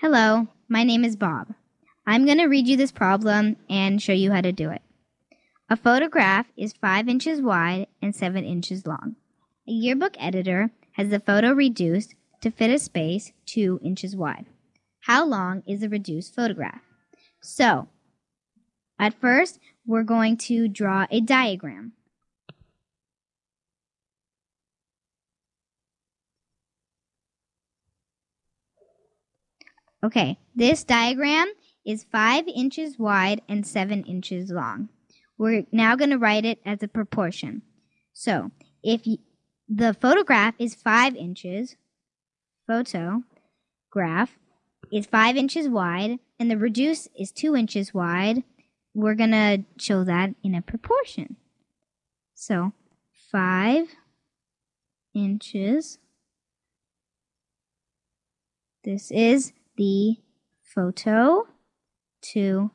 Hello, my name is Bob. I'm going to read you this problem and show you how to do it. A photograph is 5 inches wide and 7 inches long. A yearbook editor has the photo reduced to fit a space 2 inches wide. How long is the reduced photograph? So, at first, we're going to draw a diagram. Okay, this diagram is 5 inches wide and 7 inches long. We're now going to write it as a proportion. So, if the photograph is 5 inches, photograph is 5 inches wide, and the reduce is 2 inches wide, we're going to show that in a proportion. So, 5 inches. This is the photo to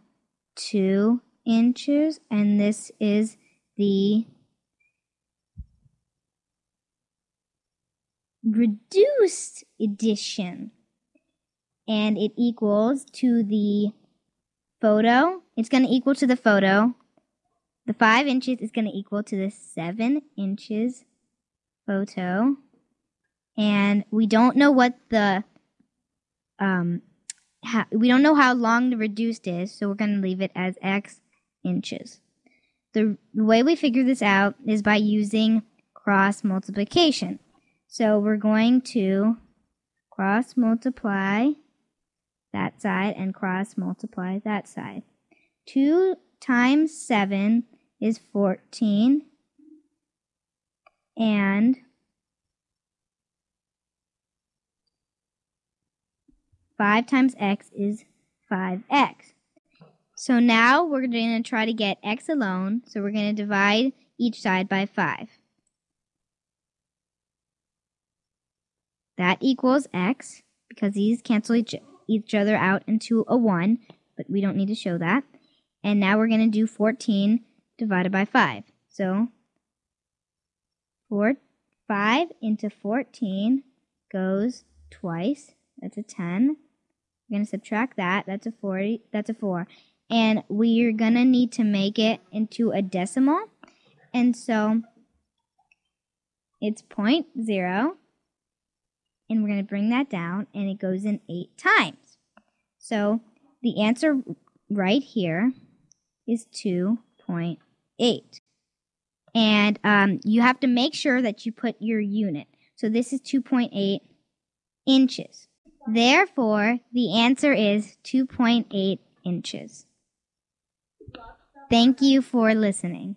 2 inches and this is the reduced edition and it equals to the photo. It's going to equal to the photo. The 5 inches is going to equal to the 7 inches photo. And we don't know what the um, we don't know how long the reduced is, so we're going to leave it as x inches. The, the way we figure this out is by using cross multiplication. So we're going to cross multiply that side and cross multiply that side. 2 times 7 is 14 and 5 times x is 5x. So now we're going to try to get x alone. So we're going to divide each side by 5. That equals x because these cancel each, each other out into a 1, but we don't need to show that. And now we're going to do 14 divided by 5. So 4, 5 into 14 goes twice. That's a 10. We're going to subtract that. That's a 40. That's a 4. And we're going to need to make it into a decimal. And so it's 0.0. And we're going to bring that down. And it goes in 8 times. So the answer right here is 2.8. And um, you have to make sure that you put your unit. So this is 2.8 inches. Therefore, the answer is 2.8 inches. Thank you for listening.